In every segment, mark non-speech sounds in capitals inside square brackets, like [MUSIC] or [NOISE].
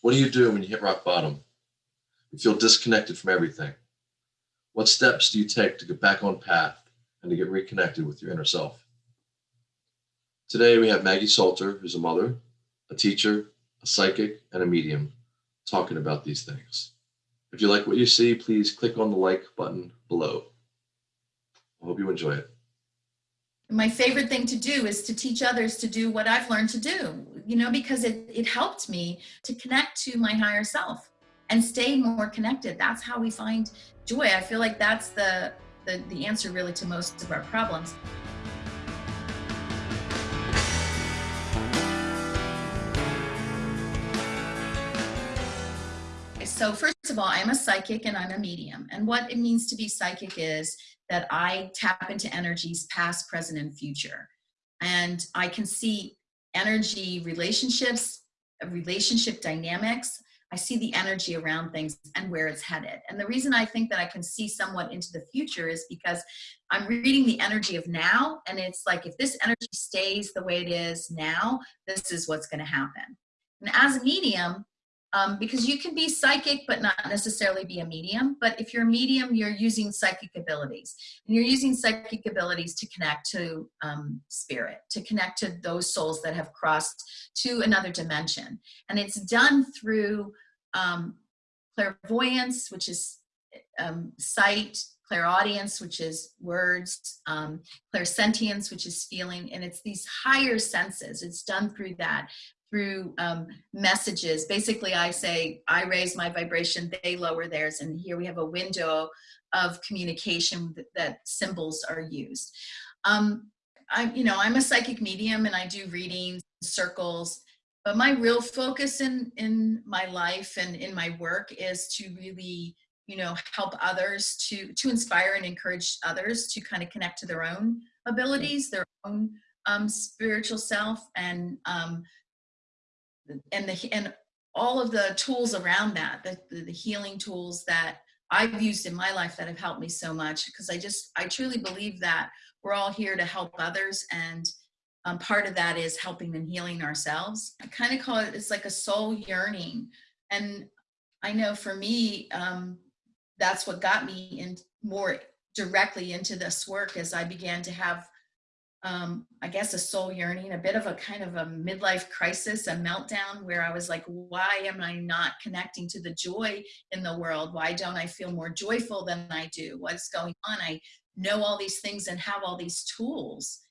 What do you do when you hit rock bottom? You feel disconnected from everything. What steps do you take to get back on path and to get reconnected with your inner self? Today we have Maggie Salter, who's a mother, a teacher, a psychic, and a medium, talking about these things. If you like what you see, please click on the like button below. I hope you enjoy it. My favorite thing to do is to teach others to do what I've learned to do, you know, because it, it helped me to connect to my higher self and stay more connected. That's how we find joy. I feel like that's the, the, the answer really to most of our problems. So first of all, I'm a psychic and I'm a medium. And what it means to be psychic is that I tap into energies past, present, and future. And I can see energy relationships, relationship dynamics. I see the energy around things and where it's headed. And the reason I think that I can see somewhat into the future is because I'm reading the energy of now. And it's like, if this energy stays the way it is now, this is what's going to happen. And as a medium, um, because you can be psychic but not necessarily be a medium. But if you're a medium you're using psychic abilities. And you're using psychic abilities to connect to um, spirit to connect to those souls that have crossed to another dimension. And it's done through um, clairvoyance which is um, sight clairaudience which is words um, clairsentience which is feeling. And it's these higher senses. It's done through that through um, messages. Basically, I say, I raise my vibration, they lower theirs, and here we have a window of communication that, that symbols are used. Um, I, you know, I'm a psychic medium and I do readings, circles, but my real focus in, in my life and in my work is to really, you know, help others to, to inspire and encourage others to kind of connect to their own abilities, their own um, spiritual self and um, and the and all of the tools around that, the, the healing tools that I've used in my life that have helped me so much because I just, I truly believe that we're all here to help others and um, part of that is helping and healing ourselves. I kind of call it, it's like a soul yearning. And I know for me, um, that's what got me in more directly into this work as I began to have um, I guess a soul yearning, a bit of a kind of a midlife crisis, a meltdown where I was like, why am I not connecting to the joy in the world? Why don't I feel more joyful than I do? What's going on? I know all these things and have all these tools.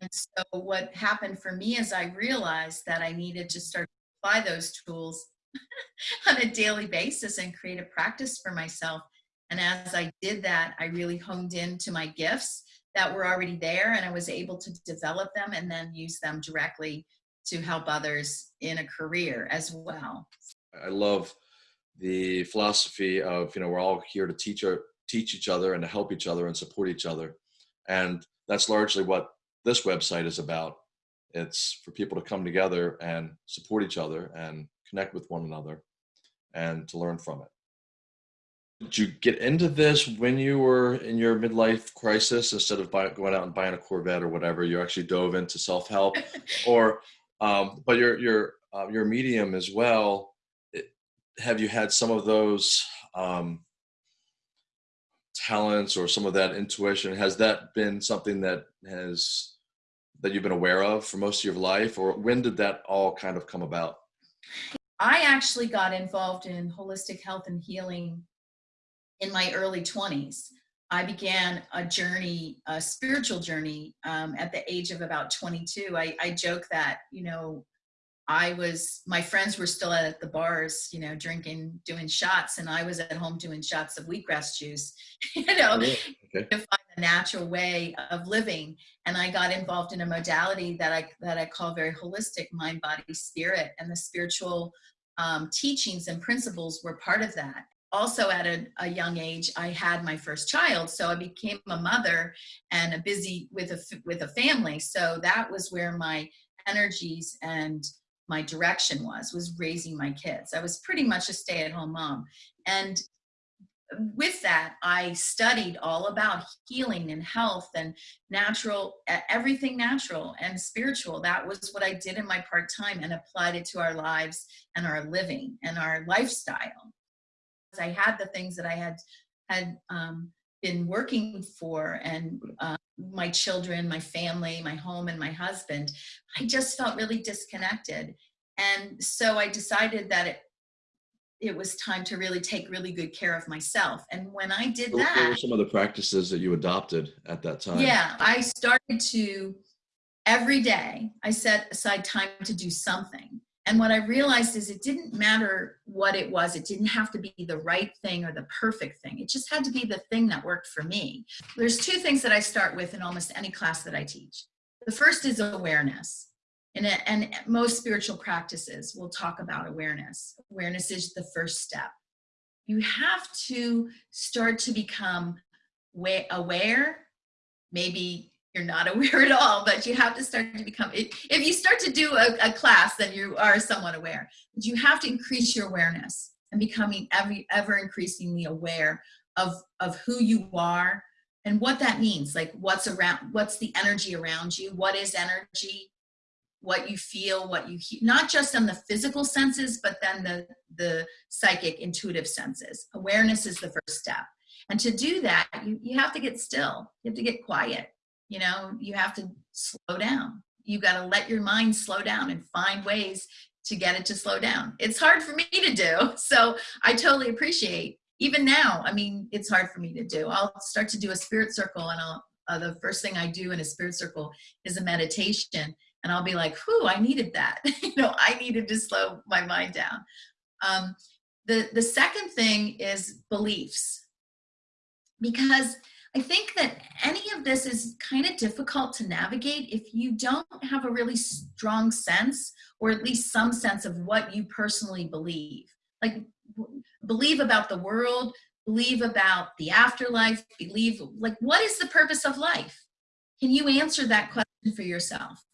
And so what happened for me is I realized that I needed to start to apply those tools [LAUGHS] on a daily basis and create a practice for myself. And as I did that, I really honed into my gifts that were already there and I was able to develop them and then use them directly to help others in a career as well. I love the philosophy of, you know, we're all here to teach our, teach each other and to help each other and support each other. And that's largely what this website is about. It's for people to come together and support each other and connect with one another and to learn from it. Did you get into this when you were in your midlife crisis instead of buy, going out and buying a Corvette or whatever? You actually dove into self help, [LAUGHS] or um, but your your uh, your medium as well. It, have you had some of those um, talents or some of that intuition? Has that been something that has that you've been aware of for most of your life, or when did that all kind of come about? I actually got involved in holistic health and healing in my early 20s. I began a journey, a spiritual journey um, at the age of about 22. I, I joke that, you know, I was, my friends were still at the bars, you know, drinking, doing shots, and I was at home doing shots of wheatgrass juice, [LAUGHS] you know, oh, okay. to find a natural way of living. And I got involved in a modality that I, that I call very holistic mind, body, spirit, and the spiritual um, teachings and principles were part of that also at a, a, young age, I had my first child. So I became a mother and a busy with a, with a family. So that was where my energies and my direction was, was raising my kids. I was pretty much a stay at home mom. And with that, I studied all about healing and health and natural, everything natural and spiritual. That was what I did in my part time and applied it to our lives and our living and our lifestyle. I had the things that I had had um, been working for and uh, my children, my family, my home, and my husband. I just felt really disconnected. And so I decided that it, it was time to really take really good care of myself. And when I did what that, were some of the practices that you adopted at that time? Yeah, I started to every day. I set aside time to do something. And what I realized is it didn't matter what it was. It didn't have to be the right thing or the perfect thing. It just had to be the thing that worked for me. There's two things that I start with in almost any class that I teach. The first is awareness. And, and most spiritual practices will talk about awareness. Awareness is the first step. You have to start to become aware, maybe you're not aware at all, but you have to start to become, if you start to do a, a class, then you are somewhat aware. But you have to increase your awareness and becoming every, ever increasingly aware of, of who you are and what that means. Like what's around, what's the energy around you? What is energy? what you feel, what you hear, not just on the physical senses, but then the, the psychic intuitive senses. Awareness is the first step. And to do that, you, you have to get still. You have to get quiet. You know, you have to slow down. You got to let your mind slow down and find ways to get it to slow down. It's hard for me to do. [LAUGHS] So I totally appreciate even now. I mean, it's hard for me to do. I'll start to do a spirit circle and I'll, uh, the first thing I do in a spirit circle is a meditation and I'll be like, whew, I needed that. [LAUGHS] you know, I needed to slow my mind down. Um, the, the second thing is beliefs. Because I think that any of this is kind of difficult to navigate if you don't have a really strong sense or at least some sense of what you personally believe. Like believe about the world, believe about the afterlife, believe like what is the purpose of life? Can you answer that question for yourself?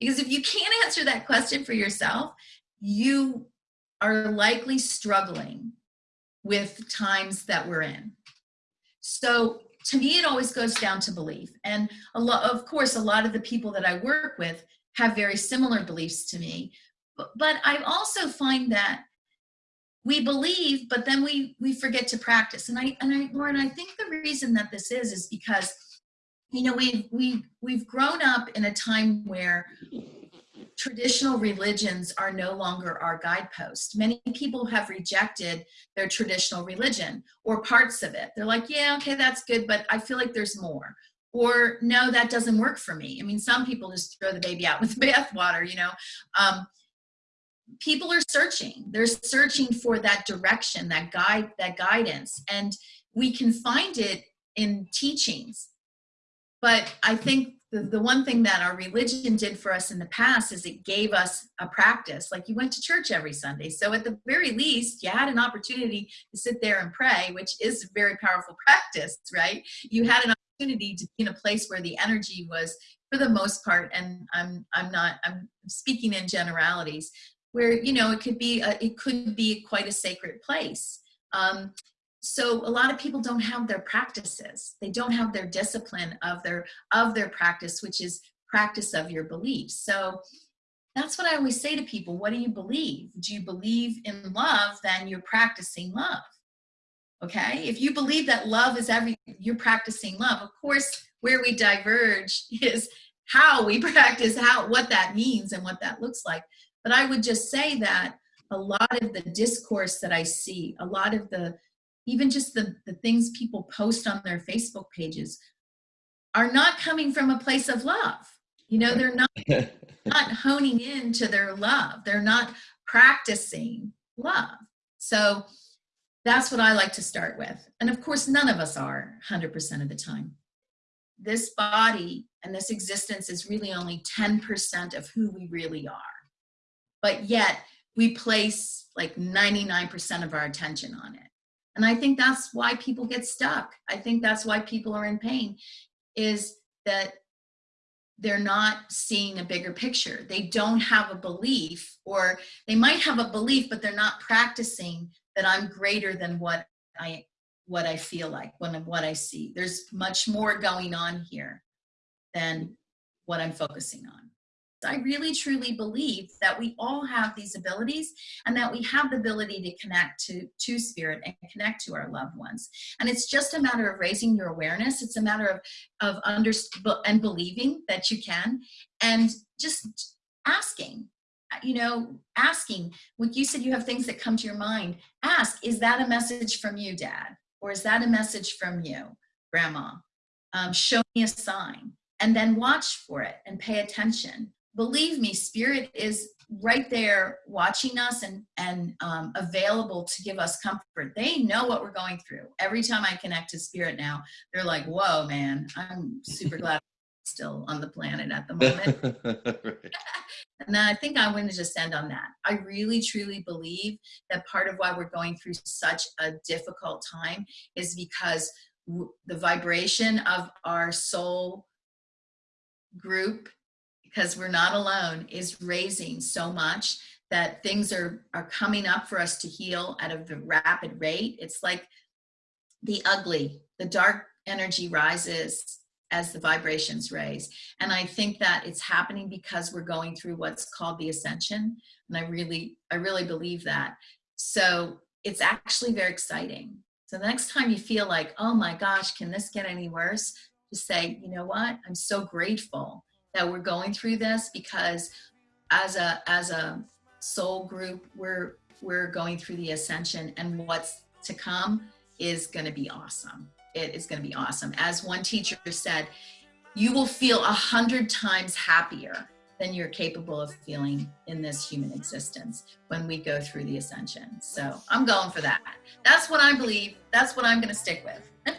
Because if you can't answer that question for yourself, you are likely struggling with times that we're in. So to me, it always goes down to belief. And a lot, of course, a lot of the people that I work with have very similar beliefs to me. But, but I also find that we believe, but then we we forget to practice. And I and I, Lauren, I think the reason that this is is because you know we've we we've grown up in a time where traditional religions are no longer our guidepost. Many people have rejected their traditional religion or parts of it. They're like, yeah, okay, that's good, but I feel like there's more. Or no, that doesn't work for me. I mean, some people just throw the baby out with the [LAUGHS] bathwater, you know. Um, people are searching. They're searching for that direction, that guide, that guidance. And we can find it in teachings but I think the, the one thing that our religion did for us in the past is it gave us a practice. Like you went to church every Sunday. So at the very least, you had an opportunity to sit there and pray, which is a very powerful practice, right? You had an opportunity to be in a place where the energy was, for the most part, and I'm, I'm not, I'm speaking in generalities, where, you know, it could be, a, it could be quite a sacred place. Um, so a lot of people don't have their practices. They don't have their discipline of their of their practice which is practice of your beliefs. So that's what i always say to people what do you believe? Do you believe in love then you're practicing love. Okay? If you believe that love is everything you're practicing love of course where we diverge [LAUGHS] is how we [LAUGHS] practice how what that means and what that looks like. But i would just say that a lot of the discourse that i see a lot of the even just the, the things people post on their Facebook pages are not coming from a place of love. You know, they're not, [LAUGHS] not honing in to their love. They're not practicing love. So that's what I like to start with. And of course, none of us are 100% of the time. This body and this existence is really only 10% of who we really are. But yet we place like 99% of our attention on it. And I think that's why people get stuck. I think that's why people are in pain is that they're not seeing a bigger picture. They don't have a belief or they might have a belief, but they're not practicing that I'm greater than what I, what I feel like, when what I see. There's much more going on here than what I'm focusing on. I really truly believe that we all have these abilities and that we have the ability to connect to, to spirit and connect to our loved ones. And it's just a matter of raising your awareness. It's a matter of, of under, and believing that you can and just asking, you know, asking, like you said, you have things that come to your mind. Ask, is that a message from you, dad? Or is that a message from you, grandma? Um, show me a sign and then watch for it and pay attention believe me, spirit is right there watching us and, and um, available to give us comfort. They know what we're going through. Every time I connect to spirit now, they're like, whoa, man, I'm super [LAUGHS] glad I'm still on the planet at the [LAUGHS] moment. [LAUGHS] and then I think I want to just end on that. I really, truly believe that part of why we're going through such a difficult time is because the vibration of our soul group because we're not alone, is raising so much that things are, are coming up for us to heal at a rapid rate. It's like the ugly, the dark energy rises as the vibrations raise. And I think that it's happening because we're going through what's called the ascension. And I really, I really believe that. So it's actually very exciting. So the next time you feel like, oh my gosh, can this get any worse? Just say, you know what? I'm so grateful that we're going through this because as a as a soul group we're we're going through the ascension and what's to come is going to be awesome. It is going to be awesome. As one teacher said you will feel a hundred times happier than you're capable of feeling in this human existence when we go through the ascension. So i'm going for that. That's what i believe. That's what i'm going to stick with [LAUGHS]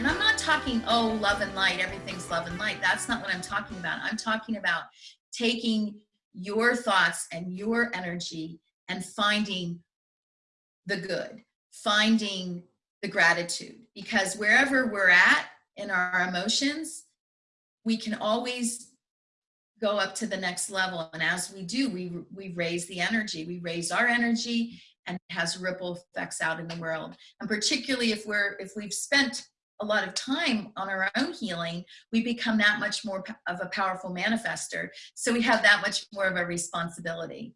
And I'm not talking, oh, love and light, everything's love and light. That's not what I'm talking about. I'm talking about taking your thoughts and your energy and finding the good, finding the gratitude. Because wherever we're at in our emotions, we can always go up to the next level. And as we do, we, we raise the energy, we raise our energy and it has ripple effects out in the world. And particularly if we're, if we've spent a lot of time on our own healing, we become that much more of a powerful manifester. So we have that much more of a responsibility.